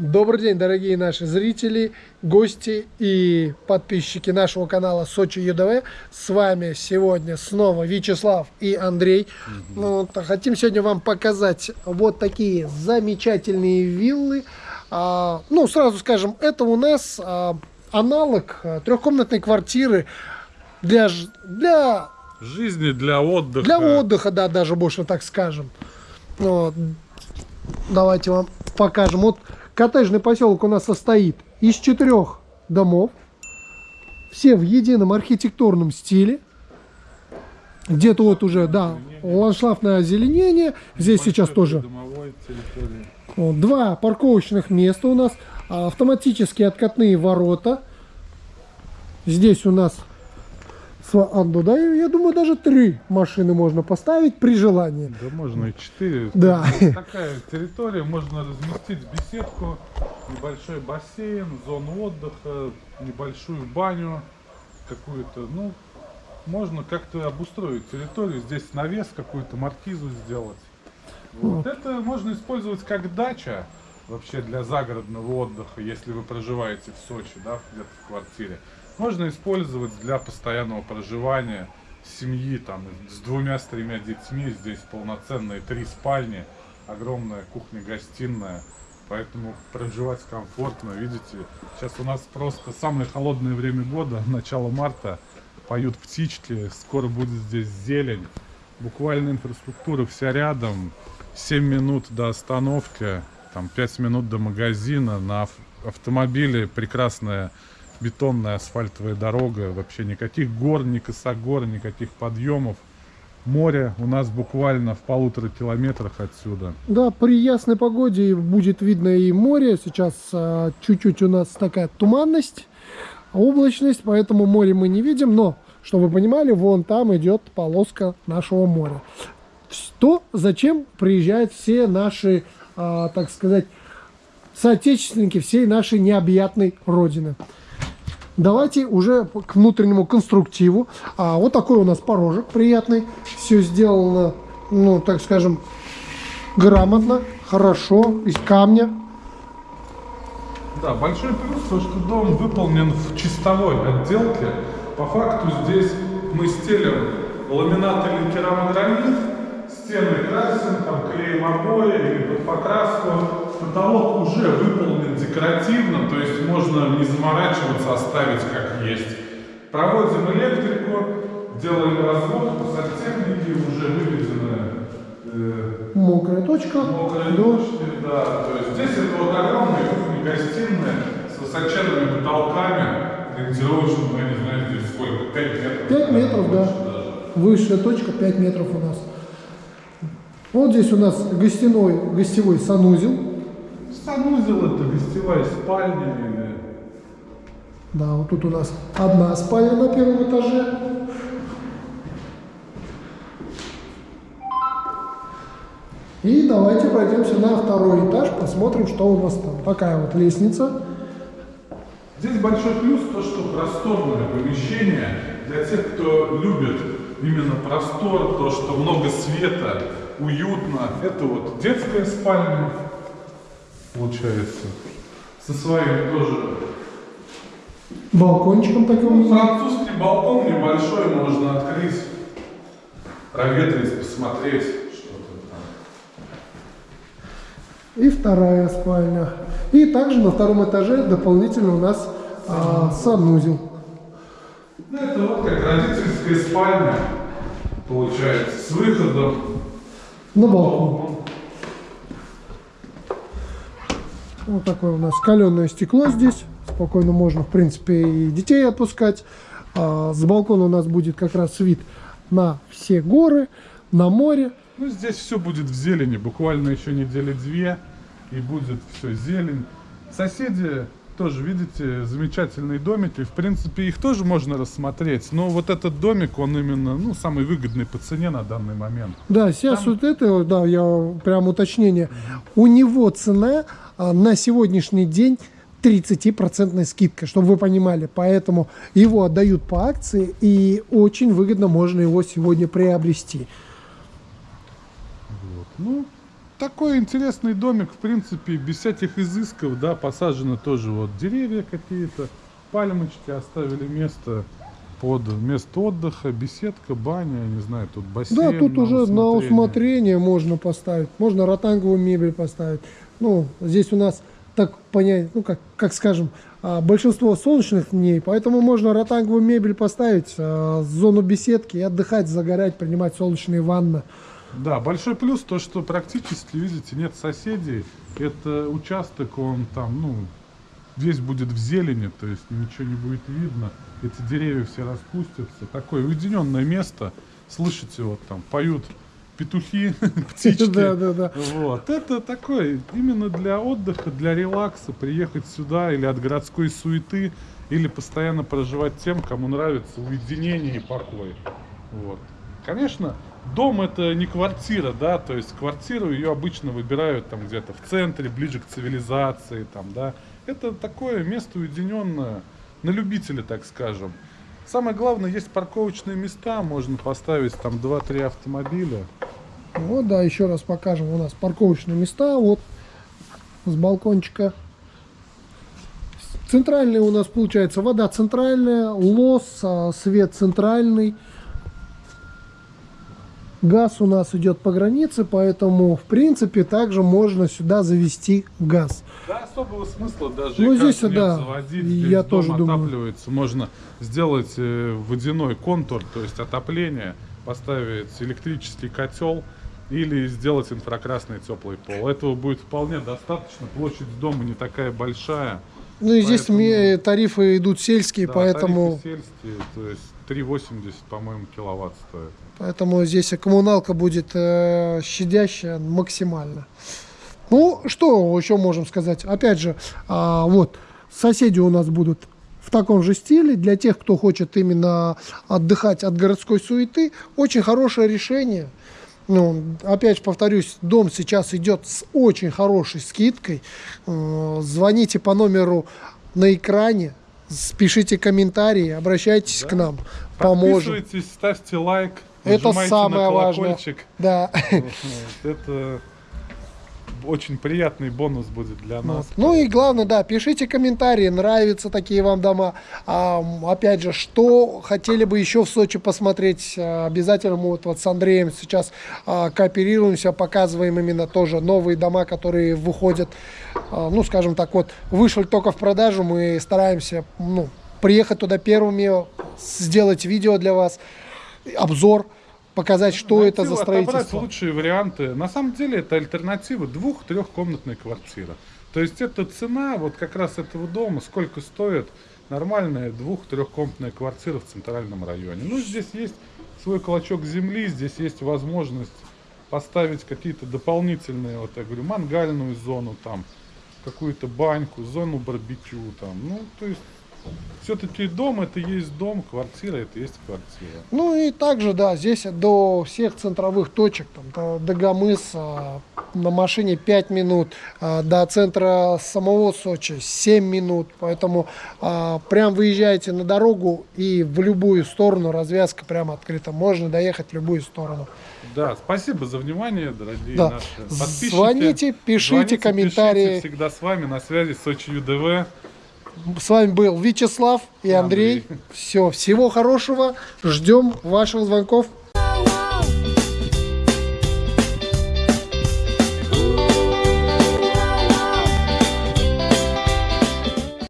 Добрый день, дорогие наши зрители, гости и подписчики нашего канала Сочи ЮДВ. С вами сегодня снова Вячеслав и Андрей. Угу. Ну, вот, хотим сегодня вам показать вот такие замечательные виллы. А, ну, сразу скажем, это у нас а, аналог а, трехкомнатной квартиры для, для жизни, для отдыха. Для отдыха, да, даже больше так скажем. Вот. Давайте вам покажем. Вот коттеджный поселок у нас состоит из четырех домов. Все в едином архитектурном стиле. Где-то вот уже, да, ландшафтное озеленение. Здесь сейчас тоже два парковочных места у нас. Автоматические откатные ворота. Здесь у нас Анду, да, я думаю, даже три машины можно поставить при желании. Да, можно и четыре. Да. Такая территория, можно разместить беседку, небольшой бассейн, зону отдыха, небольшую баню какую-то, ну, можно как-то обустроить территорию, здесь навес какую-то, маркизу сделать. Вот. вот. Это можно использовать как дача вообще для загородного отдыха, если вы проживаете в Сочи, да, где-то в квартире можно использовать для постоянного проживания семьи там с двумя, с тремя детьми. Здесь полноценные три спальни, огромная кухня-гостиная. Поэтому проживать комфортно, видите. Сейчас у нас просто самое холодное время года, начало марта. Поют птички, скоро будет здесь зелень. Буквально инфраструктура вся рядом. 7 минут до остановки, там 5 минут до магазина. На автомобиле прекрасная бетонная асфальтовая дорога, вообще никаких гор, ни косогор, никаких подъемов. Море у нас буквально в полутора километрах отсюда. Да, при ясной погоде будет видно и море. Сейчас а, чуть-чуть а, у нас такая туманность, облачность, поэтому море мы не видим. Но, чтобы вы понимали, вон там идет полоска нашего моря. То, зачем приезжают все наши, а, так сказать, соотечественники всей нашей необъятной родины. Давайте уже к внутреннему конструктиву. А, вот такой у нас порожек приятный. Все сделано, ну, так скажем, грамотно, хорошо, из камня. Да, большой плюс, то, что дом выполнен в чистовой отделке. По факту здесь мы стелим ламинат или керамогранит, стены красим, там клеим обои или под покраску потолок уже выполнен декоративно, то есть можно не заморачиваться, оставить как есть. Проводим электрику, делаем разводку, сантехники уже выведена э, мокрая точка. Мокрая да. точка, да. То есть здесь это вот огромная кухня-гостиная с высоченными потолками, ориентировочно, я не знаю, здесь сколько, 5 метров? 5 метров, да. Даже. Высшая точка 5 метров у нас. Вот здесь у нас гостиной, гостевой санузел. Санузел это гостевая спальня или... Да, вот тут у нас одна спальня на первом этаже. И давайте пройдемся на второй этаж, посмотрим, что у нас там. Такая вот лестница. Здесь большой плюс то, что просторное помещение для тех, кто любит именно простор, то, что много света, уютно. Это вот детская спальня, получается. Со своим тоже. Балкончиком таким. Ну, французский балкон небольшой, можно открыть, проветрить, посмотреть что-то там. И вторая спальня. И также на втором этаже дополнительно у нас а, санузел. Ну, это вот как родительская спальня, получается, с выходом на балкон. Вот такое у нас каленое стекло здесь. Спокойно можно, в принципе, и детей отпускать. А с балкона у нас будет как раз вид на все горы, на море. Ну, здесь все будет в зелени. Буквально еще недели две, и будет все зелень. Соседи тоже, видите, замечательные домики. В принципе, их тоже можно рассмотреть. Но вот этот домик, он именно, ну, самый выгодный по цене на данный момент. Да, сейчас Там... вот это, да, я прям уточнение. У него цена а, на сегодняшний день 30% скидка, чтобы вы понимали. Поэтому его отдают по акции, и очень выгодно можно его сегодня приобрести. Вот. Ну, такой интересный домик, в принципе, без всяких изысков, да, посажены тоже вот деревья какие-то, пальмочки, оставили место под место отдыха, беседка, баня, я не знаю, тут бассейн. Да, тут уже на усмотрение можно поставить. Можно ротанговую мебель поставить. Ну, здесь у нас так понять, ну, как, как скажем, а, большинство солнечных дней, поэтому можно ротанговую мебель поставить, а, зону беседки и отдыхать, загорать, принимать солнечные ванны. Да, большой плюс то, что практически, видите, нет соседей. Это участок, он там, ну, весь будет в зелени, то есть ничего не будет видно. Эти деревья все распустятся. Такое уединенное место. Слышите, вот там поют петухи, птички. Да, да, да. Вот. Это такое, именно для отдыха, для релакса, приехать сюда или от городской суеты, или постоянно проживать тем, кому нравится уединение и покой. Вот. Конечно, дом это не квартира, да, то есть квартиру ее обычно выбирают там где-то в центре, ближе к цивилизации, там, да. Это такое место уединенное, на любителя, так скажем. Самое главное, есть парковочные места, можно поставить там 2-3 автомобиля. Вот, да, еще раз покажем. У нас парковочные места, вот, с балкончика. Центральная у нас получается вода центральная, лос, а, свет центральный. Газ у нас идет по границе, поэтому, в принципе, также можно сюда завести газ. Да, особого смысла даже Ну, здесь, да, заводить. я Здесь дом тоже думаю. отапливается. Можно сделать э, водяной контур, то есть отопление, поставить электрический котел или сделать инфракрасный теплый пол. Этого будет вполне достаточно. Площадь дома не такая большая. Ну и здесь Поэтому- тарифы идут сельские, Да, поэтому, тарифы сельские, то есть 3,80, по-моему, киловатт стоит. поэтому здесь коммуналка будет э, щадящая максимально. Ну, что еще можем сказать? Опять же, а, вот, соседи у нас будут в таком же стиле. Для тех, кто хочет именно отдыхать от городской суеты, очень хорошее решение. Ну, опять же повторюсь, дом сейчас идет с очень хорошей скидкой. Э, Звоните по номеру на экране, пишите комментарии, обращайтесь к нам, поможем. Подписывайтесь, ставьте лайк. Это самое важное. Да. Это очень приятный бонус будет для нас. Вот. Ну и главное, да, пишите комментарии, нравятся такие вам дома. А, опять же, что хотели бы еще в Сочи посмотреть, а, обязательно мы вот, вот с Андреем сейчас а, кооперируемся, показываем именно тоже новые дома, которые выходят, а, ну, скажем так, вот, вышли только в продажу, мы стараемся, ну, приехать туда первыми, сделать видео для вас, обзор, показать, что это за Найти, строительство. лучшие варианты. На самом деле это альтернатива двух-трехкомнатной квартиры. То есть это цена вот как раз этого дома, сколько стоит нормальная двух-трехкомнатная квартира в центральном районе. Ну, здесь есть свой клочок земли, здесь есть возможность поставить какие-то дополнительные, вот я говорю, мангальную зону там, какую-то баньку, зону барбекю там. Ну, то есть все-таки дом это есть дом, квартира это есть квартира. Ну и также, да, здесь до всех центровых точек, там, до, Гамыса на машине 5 минут, а, до центра самого Сочи 7 минут. Поэтому а, прям выезжаете на дорогу и в любую сторону развязка прямо открыта. Можно доехать в любую сторону. Да, спасибо за внимание, дорогие Да. наши подписчики. Звоните, пишите Звоните, комментарии. пишите, всегда с вами на связи Сочи ЮДВ. С вами был Вячеслав и Андрей. Андрей. Все, всего хорошего. Ждем ваших звонков.